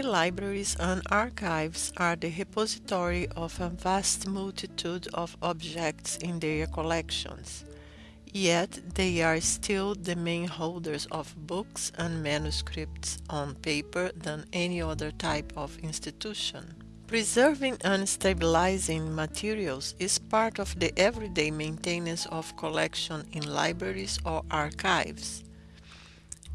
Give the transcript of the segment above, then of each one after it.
Libraries and archives are the repository of a vast multitude of objects in their collections. Yet, they are still the main holders of books and manuscripts on paper than any other type of institution. Preserving and stabilizing materials is part of the everyday maintenance of collection in libraries or archives.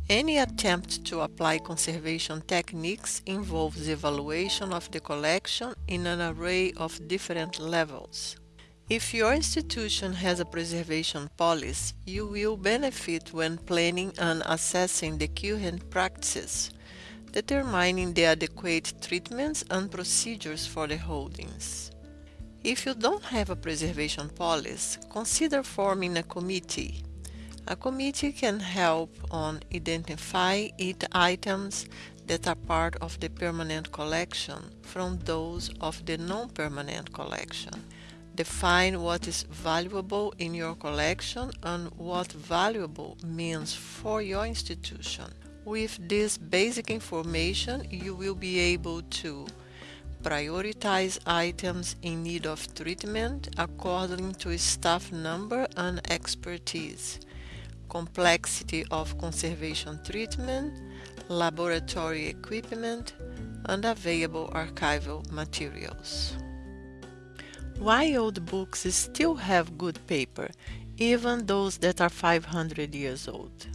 Any attempt to apply conservation techniques involves evaluation of the collection in an array of different levels. If your institution has a preservation policy, you will benefit when planning and assessing the current practices, determining the adequate treatments and procedures for the holdings. If you don't have a preservation policy, consider forming a committee a committee can help on identify it items that are part of the permanent collection from those of the non-permanent collection. Define what is valuable in your collection and what valuable means for your institution. With this basic information, you will be able to prioritize items in need of treatment according to staff number and expertise complexity of conservation treatment, laboratory equipment, and available archival materials. Why old books still have good paper, even those that are 500 years old?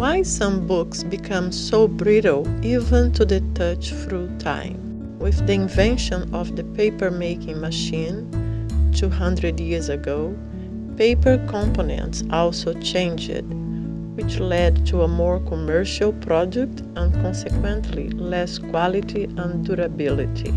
Why some books become so brittle even to the touch through time. With the invention of the paper-making machine 200 years ago, paper components also changed, which led to a more commercial product and consequently less quality and durability.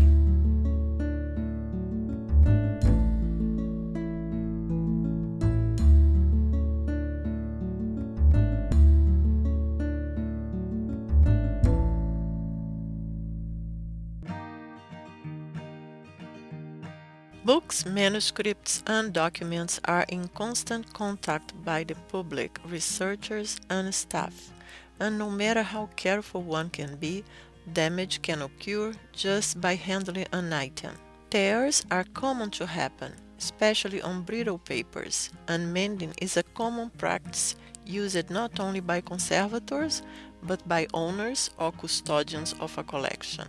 Books, manuscripts, and documents are in constant contact by the public, researchers, and staff, and no matter how careful one can be, damage can occur just by handling an item. Tears are common to happen, especially on brittle papers, and mending is a common practice used not only by conservators, but by owners or custodians of a collection.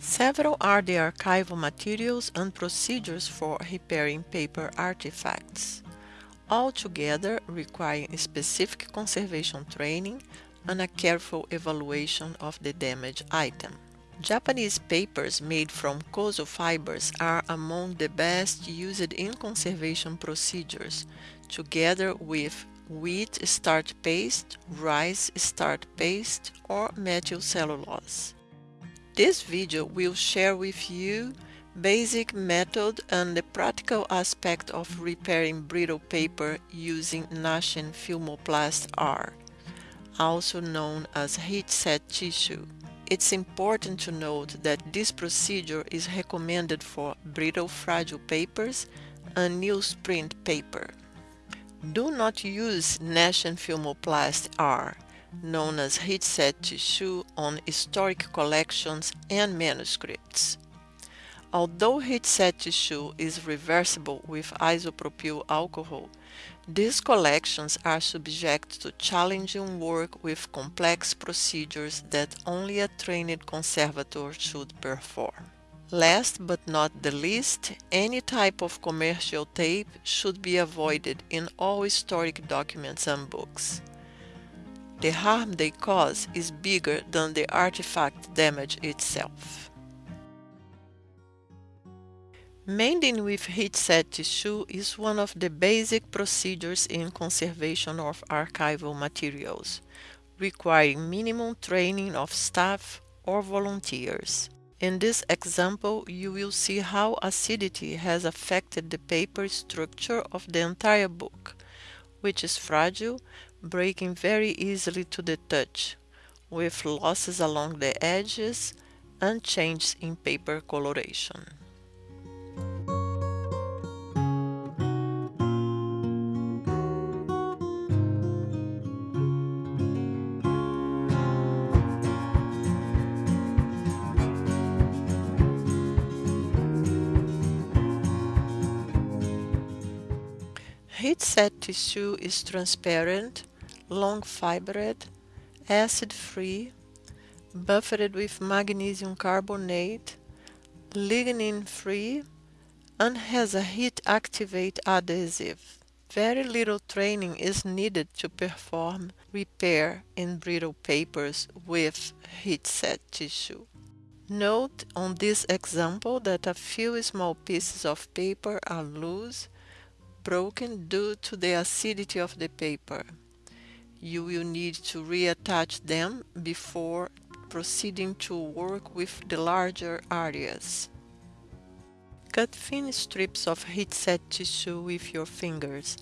Several are the archival materials and procedures for repairing paper artifacts, altogether requiring specific conservation training and a careful evaluation of the damaged item. Japanese papers made from kozo fibers are among the best used in conservation procedures, together with wheat starch paste, rice starch paste, or methyl cellulose. This video will share with you basic method and the practical aspect of repairing brittle paper using Neschen Filmoplast R, also known as heat-set tissue. It's important to note that this procedure is recommended for brittle fragile papers and newsprint paper. Do not use Neschen Filmoplast R known as heat-set tissue on historic collections and manuscripts. Although heat-set tissue is reversible with isopropyl alcohol, these collections are subject to challenging work with complex procedures that only a trained conservator should perform. Last but not the least, any type of commercial tape should be avoided in all historic documents and books the harm they cause is bigger than the artifact damage itself. Mending with heat-set tissue is one of the basic procedures in conservation of archival materials, requiring minimum training of staff or volunteers. In this example, you will see how acidity has affected the paper structure of the entire book, which is fragile breaking very easily to the touch, with losses along the edges and changes in paper coloration. Heat set tissue is transparent, long fibered, acid free, buffered with magnesium carbonate, lignin free, and has a heat activate adhesive. Very little training is needed to perform repair in brittle papers with heat set tissue. Note on this example that a few small pieces of paper are loose broken due to the acidity of the paper. You will need to reattach them before proceeding to work with the larger areas. Cut thin strips of heat-set tissue with your fingers.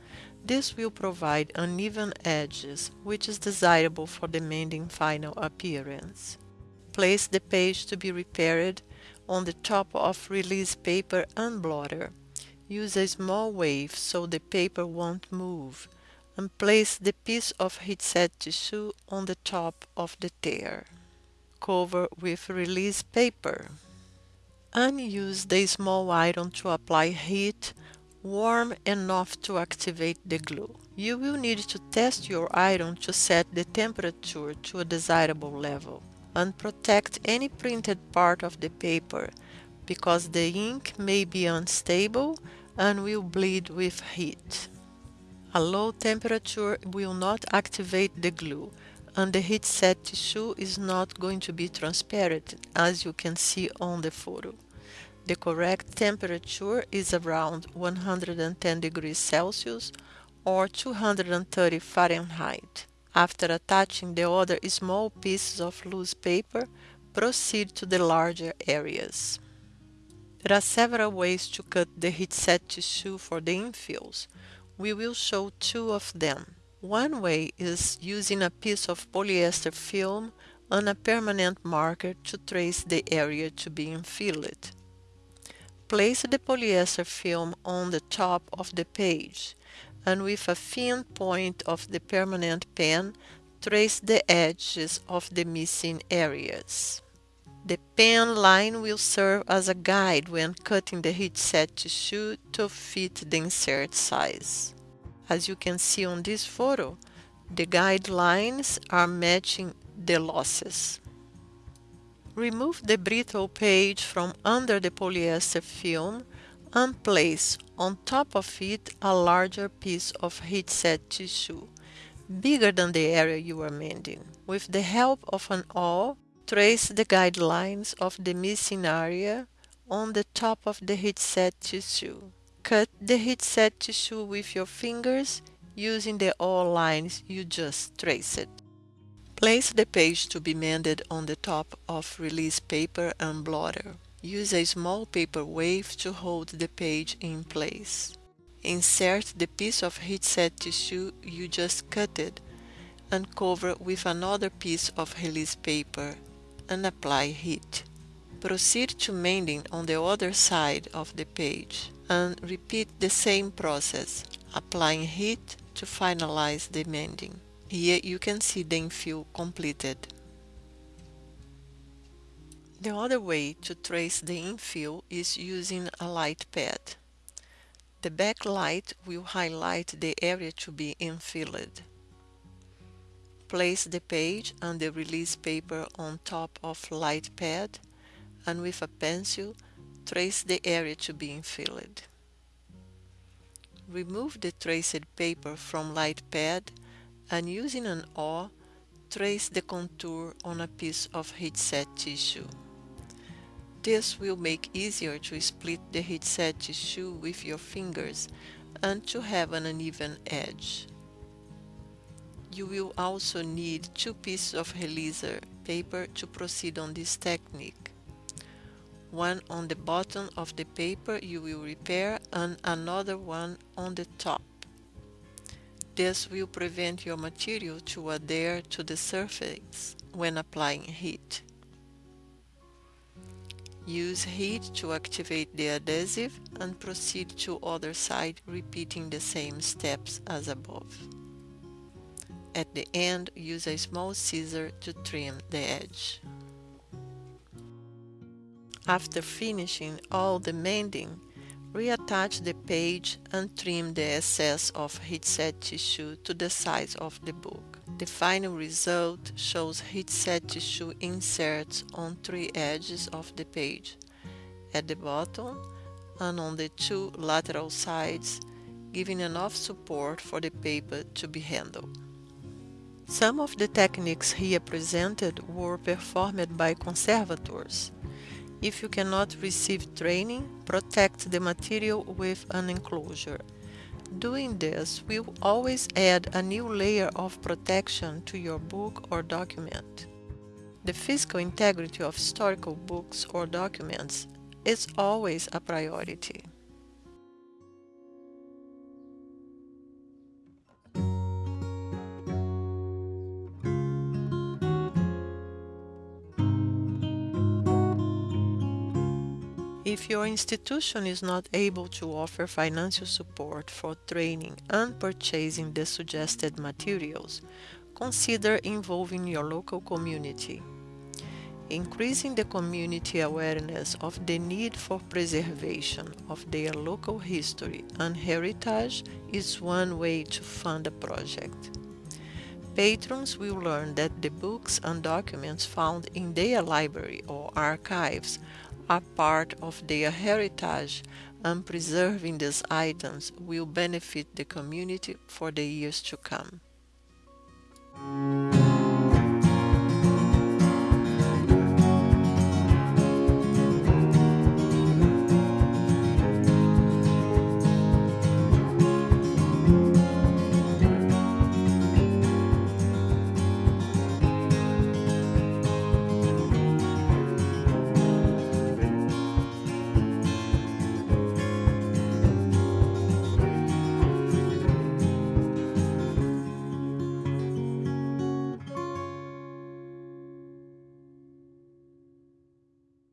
This will provide uneven edges, which is desirable for the mending final appearance. Place the page to be repaired on the top of release paper and blotter. Use a small wave so the paper won't move and place the piece of heat-set tissue on the top of the tear. Cover with release paper and use the small iron to apply heat warm enough to activate the glue. You will need to test your iron to set the temperature to a desirable level and protect any printed part of the paper because the ink may be unstable and will bleed with heat. A low temperature will not activate the glue and the heat set tissue is not going to be transparent as you can see on the photo. The correct temperature is around 110 degrees Celsius or 230 Fahrenheit. After attaching the other small pieces of loose paper, proceed to the larger areas. There are several ways to cut the heat-set tissue for the infills. We will show two of them. One way is using a piece of polyester film and a permanent marker to trace the area to be infilled. Place the polyester film on the top of the page and with a thin point of the permanent pen trace the edges of the missing areas. The pen line will serve as a guide when cutting the heat set tissue to fit the insert size. As you can see on this photo, the guidelines are matching the losses. Remove the brittle page from under the polyester film and place on top of it a larger piece of heat set tissue, bigger than the area you are mending. With the help of an awl, Trace the guidelines of the missing area on the top of the heat-set tissue. Cut the heat-set tissue with your fingers using the awl lines you just traced. Place the page to be mended on the top of release paper and blotter. Use a small paper wave to hold the page in place. Insert the piece of heat-set tissue you just cutted and cover with another piece of release paper and apply heat. Proceed to mending on the other side of the page and repeat the same process, applying heat to finalize the mending. Here you can see the infill completed. The other way to trace the infill is using a light pad. The backlight will highlight the area to be infilled. Place the page and the release paper on top of light pad and with a pencil trace the area to be infilled. Remove the traced paper from light pad and using an awl trace the contour on a piece of heat-set tissue. This will make easier to split the heat-set tissue with your fingers and to have an uneven edge. You will also need two pieces of releaser paper to proceed on this technique. One on the bottom of the paper you will repair and another one on the top. This will prevent your material to adhere to the surface when applying heat. Use heat to activate the adhesive and proceed to other side repeating the same steps as above. At the end, use a small scissor to trim the edge. After finishing all the mending, reattach the page and trim the excess of heat-set tissue to the size of the book. The final result shows heat-set tissue inserts on three edges of the page, at the bottom and on the two lateral sides, giving enough support for the paper to be handled. Some of the techniques here presented were performed by conservators. If you cannot receive training, protect the material with an enclosure Doing this will always add a new layer of protection to your book or document. The physical integrity of historical books or documents is always a priority. If your institution is not able to offer financial support for training and purchasing the suggested materials, consider involving your local community. Increasing the community awareness of the need for preservation of their local history and heritage is one way to fund a project. Patrons will learn that the books and documents found in their library or archives are part of their heritage and preserving these items will benefit the community for the years to come.